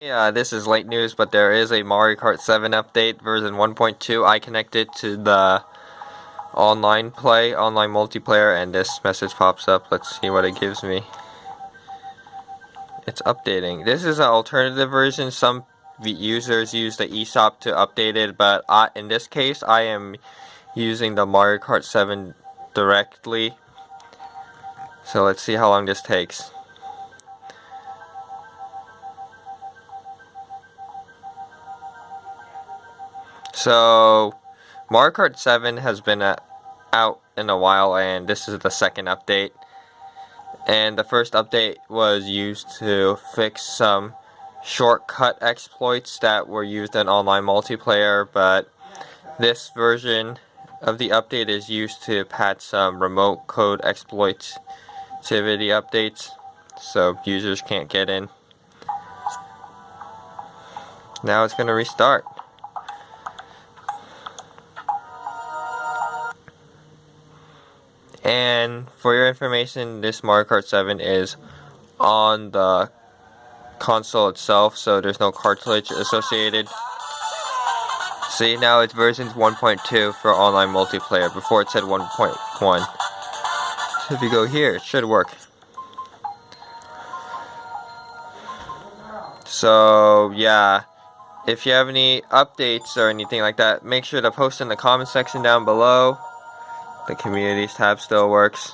Yeah, this is late news, but there is a Mario Kart 7 update, version 1.2. I connected to the online play, online multiplayer, and this message pops up. Let's see what it gives me. It's updating. This is an alternative version. Some users use the eShop to update it, but I, in this case, I am using the Mario Kart 7 directly. So let's see how long this takes. So, Mario Kart 7 has been uh, out in a while and this is the second update. And the first update was used to fix some shortcut exploits that were used in online multiplayer, but this version of the update is used to patch some remote code exploits activity updates so users can't get in. Now it's going to restart. And for your information, this Mario Kart 7 is on the console itself, so there's no cartridge associated. See, now it's version 1.2 for online multiplayer. Before it said 1.1. So if you go here, it should work. So, yeah. If you have any updates or anything like that, make sure to post in the comment section down below. The communities tab still works.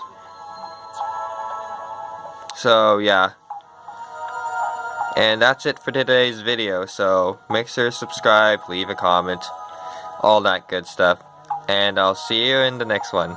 So yeah. And that's it for today's video. So make sure to subscribe, leave a comment, all that good stuff. And I'll see you in the next one.